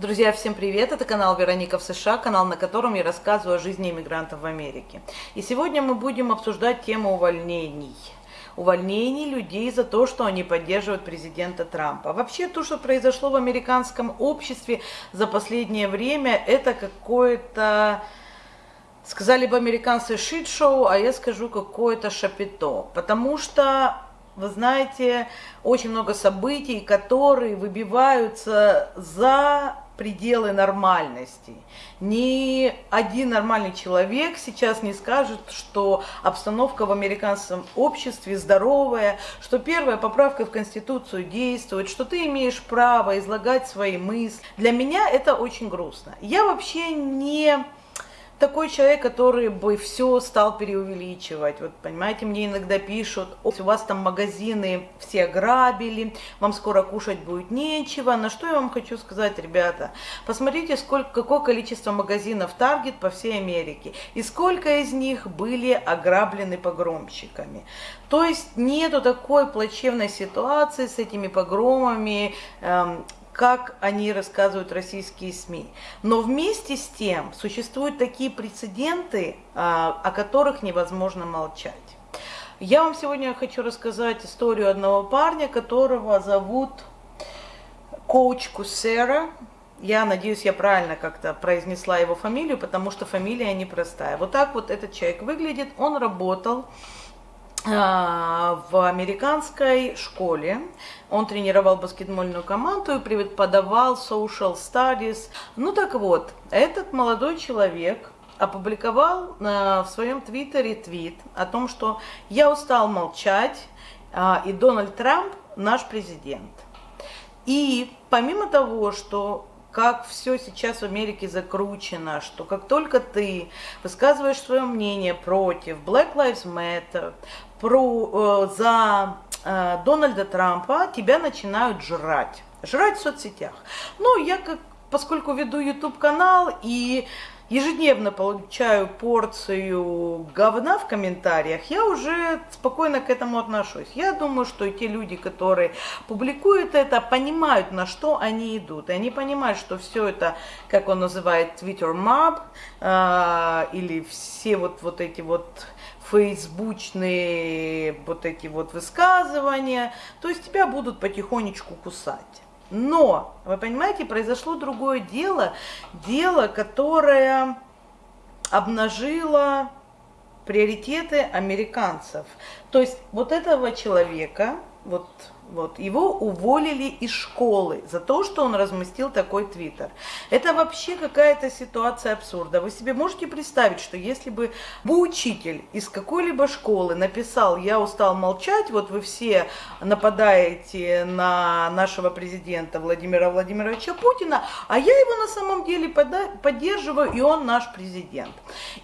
Друзья, всем привет! Это канал Вероника в США, канал, на котором я рассказываю о жизни иммигрантов в Америке. И сегодня мы будем обсуждать тему увольнений. Увольнений людей за то, что они поддерживают президента Трампа. Вообще, то, что произошло в американском обществе за последнее время, это какое-то... Сказали бы американцы шит-шоу, а я скажу какое-то шапито. Потому что вы знаете, очень много событий, которые выбиваются за пределы нормальности. Ни один нормальный человек сейчас не скажет, что обстановка в американском обществе здоровая, что первая поправка в Конституцию действует, что ты имеешь право излагать свои мысли. Для меня это очень грустно. Я вообще не такой человек, который бы все стал преувеличивать. Вот, понимаете, мне иногда пишут, у вас там магазины все грабили, вам скоро кушать будет нечего. На что я вам хочу сказать, ребята? Посмотрите, сколько, какое количество магазинов Target по всей Америке. И сколько из них были ограблены погромщиками. То есть нету такой плачевной ситуации с этими погромами, эм, как они рассказывают российские СМИ. Но вместе с тем существуют такие прецеденты, а, о которых невозможно молчать. Я вам сегодня хочу рассказать историю одного парня, которого зовут коуч Кусера. Я надеюсь, я правильно как-то произнесла его фамилию, потому что фамилия непростая. Вот так вот этот человек выглядит. Он работал в американской школе. Он тренировал баскетбольную команду и преподавал social studies. Ну так вот, этот молодой человек опубликовал в своем твиттере твит о том, что я устал молчать, а, и Дональд Трамп наш президент. И помимо того, что как все сейчас в Америке закручено, что как только ты высказываешь свое мнение против Black Lives Matter, про, э, за э, Дональда Трампа, тебя начинают жрать. Жрать в соцсетях. Ну, я как, поскольку веду YouTube канал и ежедневно получаю порцию говна в комментариях, я уже спокойно к этому отношусь. Я думаю, что те люди, которые публикуют это, понимают, на что они идут. И они понимают, что все это, как он называет, Twitter mob, э, или все вот, вот эти вот фейсбучные вот эти вот высказывания, то есть тебя будут потихонечку кусать. Но, вы понимаете, произошло другое дело, дело, которое обнажило приоритеты американцев. То есть вот этого человека, вот вот, его уволили из школы за то, что он разместил такой твиттер. Это вообще какая-то ситуация абсурда. Вы себе можете представить, что если бы, бы учитель из какой-либо школы написал «я устал молчать», вот вы все нападаете на нашего президента Владимира Владимировича Путина, а я его на самом деле поддерживаю, и он наш президент.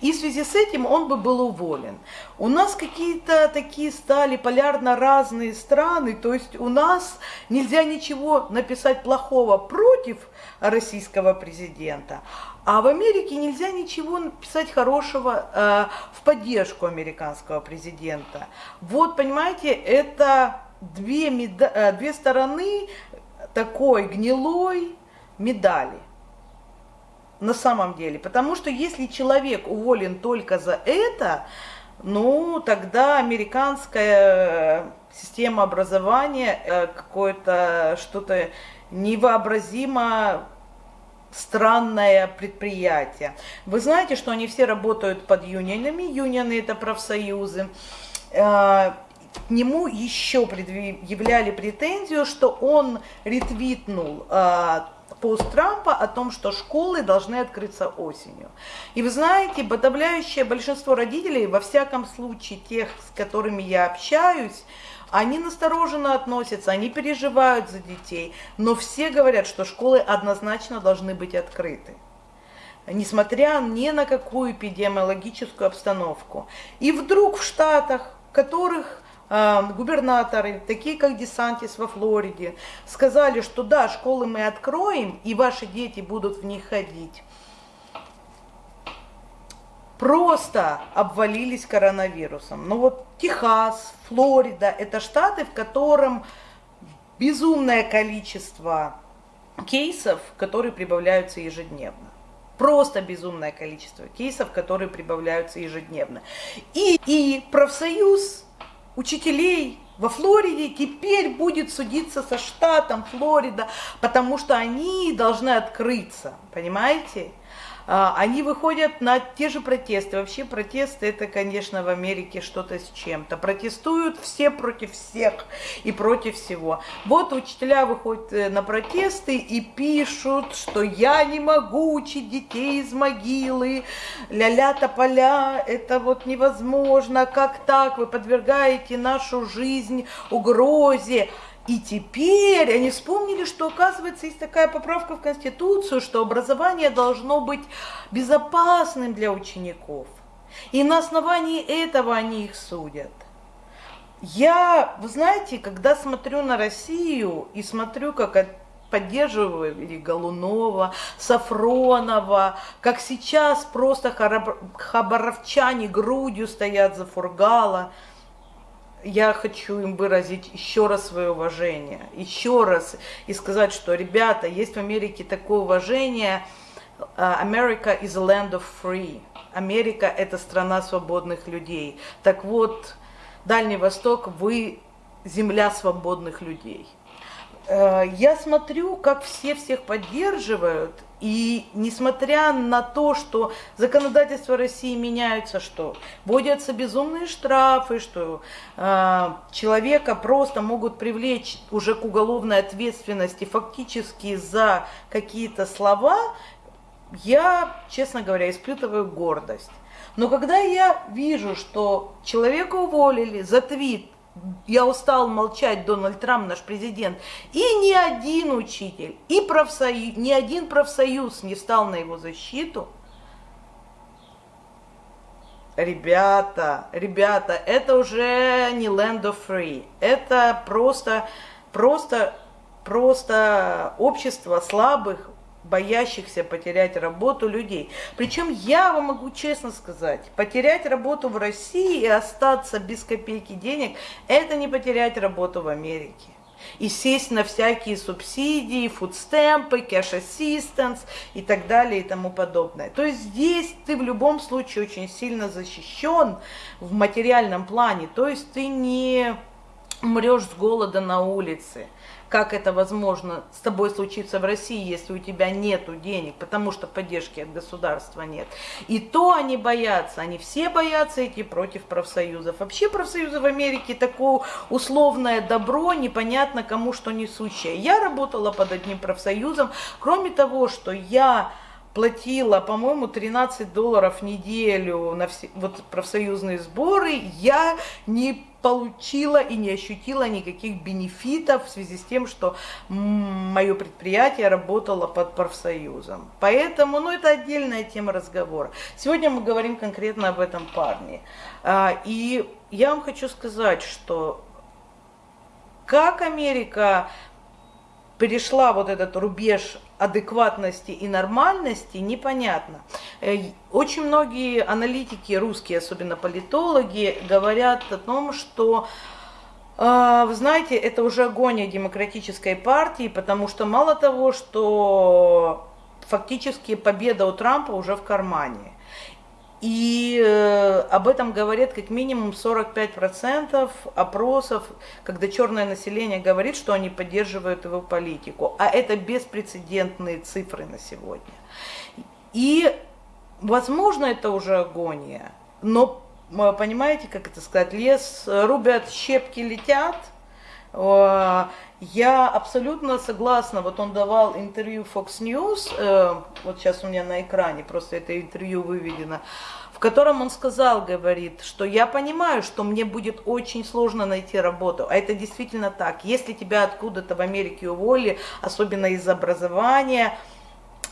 И в связи с этим он бы был уволен. У нас какие-то такие стали полярно разные страны, то есть у нас нельзя ничего написать плохого против российского президента, а в Америке нельзя ничего написать хорошего э, в поддержку американского президента. Вот, понимаете, это две, меда- э, две стороны такой гнилой медали на самом деле. Потому что если человек уволен только за это, ну, тогда американская система образования э, какое-то что-то невообразимо странное предприятие. Вы знаете, что они все работают под юнионами, юнионы это профсоюзы. Э, к нему еще предъявляли претензию, что он ретвитнул э, пост Трампа о том, что школы должны открыться осенью. И вы знаете, подавляющее большинство родителей, во всяком случае тех, с которыми я общаюсь, они настороженно относятся, они переживают за детей, но все говорят, что школы однозначно должны быть открыты несмотря ни на какую эпидемиологическую обстановку. И вдруг в Штатах, которых губернаторы, такие как Десантис во Флориде, сказали, что да, школы мы откроем, и ваши дети будут в них ходить, просто обвалились коронавирусом. Ну вот Техас, Флорида – это штаты, в котором безумное количество кейсов, которые прибавляются ежедневно. Просто безумное количество кейсов, которые прибавляются ежедневно. И, и профсоюз учителей во Флориде теперь будет судиться со штатом Флорида, потому что они должны открыться, понимаете? А, они выходят на те же протесты. Вообще протесты это, конечно, в Америке что-то с чем-то. Протестуют все против всех и против всего. Вот учителя выходят э, на протесты и пишут, что я не могу учить детей из могилы, ля-ля тополя, это вот невозможно, как так, вы подвергаете нашу жизнь угрозе. И теперь они вспомнили, что, оказывается, есть такая поправка в Конституцию, что образование должно быть безопасным для учеников. И на основании этого они их судят. Я, вы знаете, когда смотрю на Россию и смотрю, как поддерживали Голунова, Сафронова, как сейчас просто хабаровчане грудью стоят за Фургала – я хочу им выразить еще раз свое уважение, еще раз, и сказать, что, ребята, есть в Америке такое уважение, America is a land of free. Америка – это страна свободных людей. Так вот, Дальний Восток, вы земля свободных людей. Э, я смотрю, как все всех поддерживают, и несмотря на то, что законодательство России меняется, что вводятся безумные штрафы, что э, человека просто могут привлечь уже к уголовной ответственности фактически за какие-то слова, я, честно говоря, испытываю гордость. Но когда я вижу, что человека уволили за твит, я устал молчать, Дональд Трамп, наш президент, и ни один учитель, и профсоюз, ни один профсоюз не стал на его защиту, ребята, ребята, это уже не land of free, это просто, просто, просто общество слабых, боящихся потерять работу людей. Причем я вам могу честно сказать, потерять работу в России и остаться без копейки денег, это не потерять работу в Америке. И сесть на всякие субсидии, фудстемпы, кэш ассистенс и так далее и тому подобное. То есть здесь ты в любом случае очень сильно защищен в материальном плане. То есть ты не умрешь с голода на улице как это возможно с тобой случиться в России, если у тебя нет денег, потому что поддержки от государства нет. И то они боятся, они все боятся идти против профсоюзов. Вообще профсоюзы в Америке такое условное добро, непонятно кому что несущее. Я работала под одним профсоюзом, кроме того, что я платила, по-моему, 13 долларов в неделю на все, вот, профсоюзные сборы, я не получила и не ощутила никаких бенефитов в связи с тем, что мое предприятие работало под профсоюзом. Поэтому, ну, это отдельная тема разговора. Сегодня мы говорим конкретно об этом парне. А, и я вам хочу сказать, что как Америка перешла вот этот рубеж адекватности и нормальности, непонятно. Э, очень многие аналитики, русские, особенно политологи, говорят о том, что э, вы знаете, это уже агония демократической партии, потому что мало того, что фактически победа у Трампа уже в кармане. И э, об этом говорят как минимум 45% опросов, когда черное население говорит, что они поддерживают его политику. А это беспрецедентные цифры на сегодня. И, возможно, это уже агония, но, понимаете, как это сказать, лес рубят, щепки летят – Э, я абсолютно согласна, вот он давал интервью Fox News, э, вот сейчас у меня на экране просто это интервью выведено, в котором он сказал, говорит, что я понимаю, что мне будет очень сложно найти работу, а это действительно так. Если тебя откуда-то в Америке уволили, особенно из образования,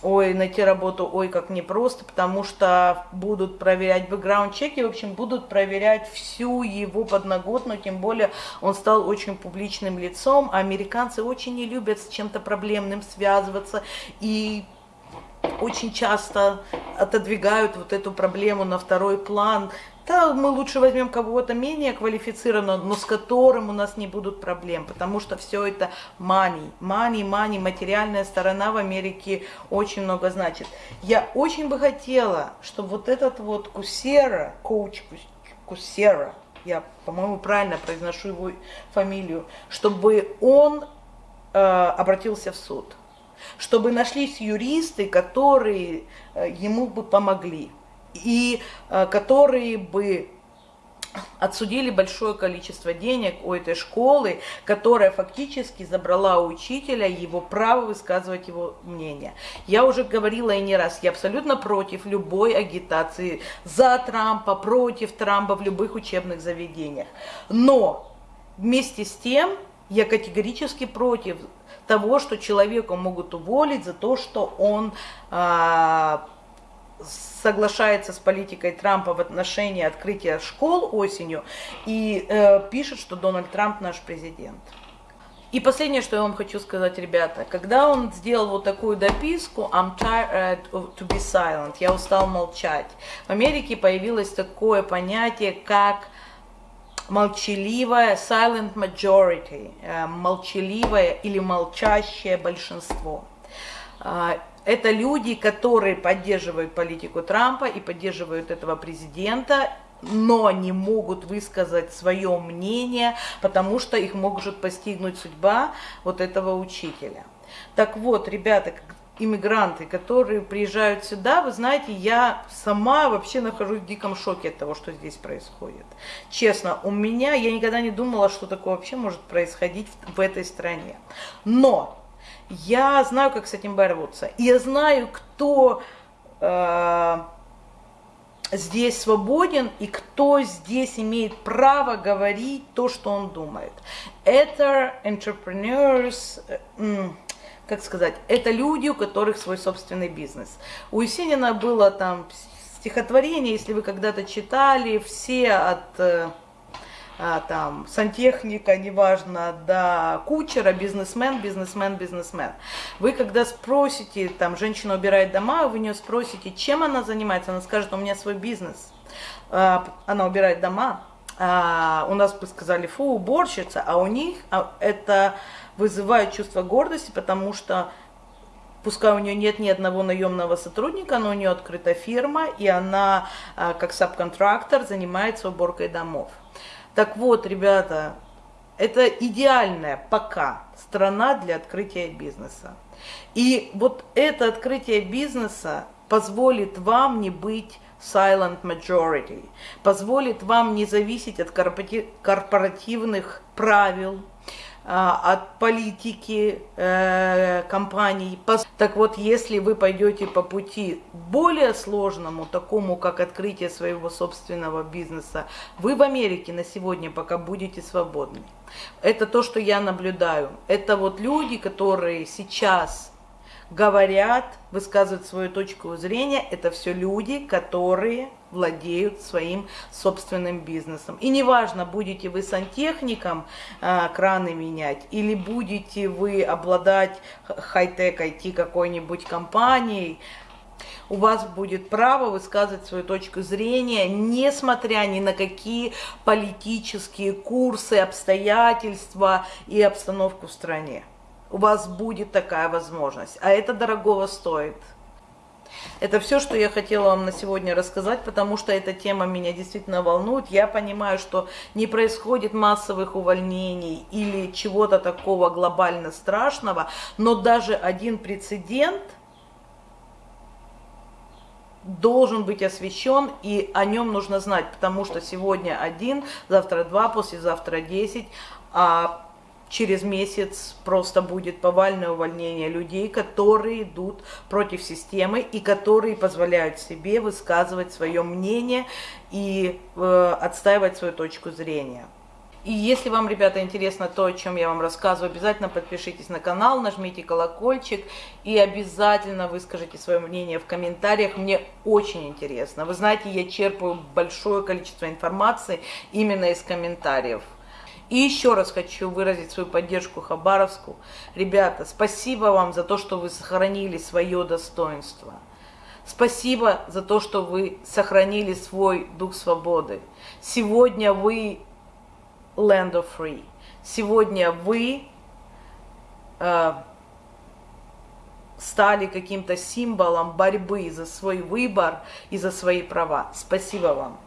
ой, найти работу, ой, как непросто, потому что будут проверять бэкграунд-чеки, в общем, будут проверять всю его подноготную, тем более он стал очень публичным лицом, а американцы очень не любят с чем-то проблемным связываться, и очень часто отодвигают вот эту проблему на второй план, да, мы лучше возьмем кого-то менее квалифицированного, но с которым у нас не будут проблем, потому что все это money, money, money, материальная сторона в Америке очень много значит. Я очень бы хотела, чтобы вот этот вот Кусера, коуч Кусера, я, по-моему, правильно произношу его фамилию, чтобы он э, обратился в суд, чтобы нашлись юристы, которые э, ему бы помогли и э, которые бы отсудили большое количество денег у этой школы, которая фактически забрала у учителя его право высказывать его мнение. Я уже говорила и не раз, я абсолютно против любой агитации за Трампа, против Трампа в любых учебных заведениях. Но вместе с тем я категорически против того, что человека могут уволить за то, что он а, соглашается с политикой Трампа в отношении открытия школ осенью и э, пишет, что Дональд Трамп наш президент. И последнее, что я вам хочу сказать, ребята, когда он сделал вот такую дописку «I'm tired to be silent», «Я устал молчать», в Америке появилось такое понятие, как молчаливое silent majority, э, молчаливое или молчащее большинство. Это люди, которые поддерживают политику Трампа и поддерживают этого президента, но не могут высказать свое мнение, потому что их может постигнуть судьба вот этого учителя. Так вот, ребята, иммигранты, которые приезжают сюда, вы знаете, я сама вообще нахожусь в диком шоке от того, что здесь происходит. Честно, у меня, я никогда не думала, что такое вообще может происходить в, в этой стране. Но я знаю, как с этим бороться. Я знаю, кто э, здесь свободен и кто здесь имеет право говорить то, что он думает. Это entrepreneurs, э, как сказать, это люди, у которых свой собственный бизнес. У Есенина было там стихотворение, если вы когда-то читали, все от... А, там, сантехника, неважно, до кучера, бизнесмен, бизнесмен, бизнесмен. Вы когда спросите, там, женщина убирает дома, вы у нее спросите, чем она занимается, она скажет, у меня свой бизнес. А, она убирает дома, а, у нас бы сказали, фу, уборщица, а у них а, это вызывает чувство гордости, потому что пускай у нее нет ни одного наемного сотрудника, но у нее открыта фирма, и она как сабконтрактор занимается уборкой домов. Так вот, ребята, это идеальная пока страна для открытия бизнеса. И вот это открытие бизнеса позволит вам не быть silent majority, позволит вам не зависеть от корпоративных правил, от политики э, компаний. Так вот, если вы пойдете по пути более сложному, такому как открытие своего собственного бизнеса, вы в Америке на сегодня пока будете свободны. Это то, что я наблюдаю. Это вот люди, которые сейчас говорят, высказывают свою точку зрения, это все люди, которые владеют своим собственным бизнесом. И неважно, будете вы сантехником э, краны менять, или будете вы обладать хай-тек IT какой-нибудь компанией, у вас будет право высказывать свою точку зрения, несмотря ни на какие политические курсы, обстоятельства и обстановку в стране у вас будет такая возможность. А это дорогого стоит. Это все, что я хотела вам на сегодня рассказать, потому что эта тема меня действительно волнует. Я понимаю, что не происходит массовых увольнений или чего-то такого глобально страшного, но даже один прецедент должен быть освещен, и о нем нужно знать, потому что сегодня один, завтра два, послезавтра десять, а через месяц просто будет повальное увольнение людей, которые идут против системы и которые позволяют себе высказывать свое мнение и э, отстаивать свою точку зрения. И если вам, ребята, интересно то, о чем я вам рассказываю, обязательно подпишитесь на канал, нажмите колокольчик и обязательно выскажите свое мнение в комментариях. Мне очень интересно. Вы знаете, я черпаю большое количество информации именно из комментариев. И еще раз хочу выразить свою поддержку Хабаровску. Ребята, спасибо вам за то, что вы сохранили свое достоинство. Спасибо за то, что вы сохранили свой дух свободы. Сегодня вы land of free. Сегодня вы э, стали каким-то символом борьбы за свой выбор и за свои права. Спасибо вам.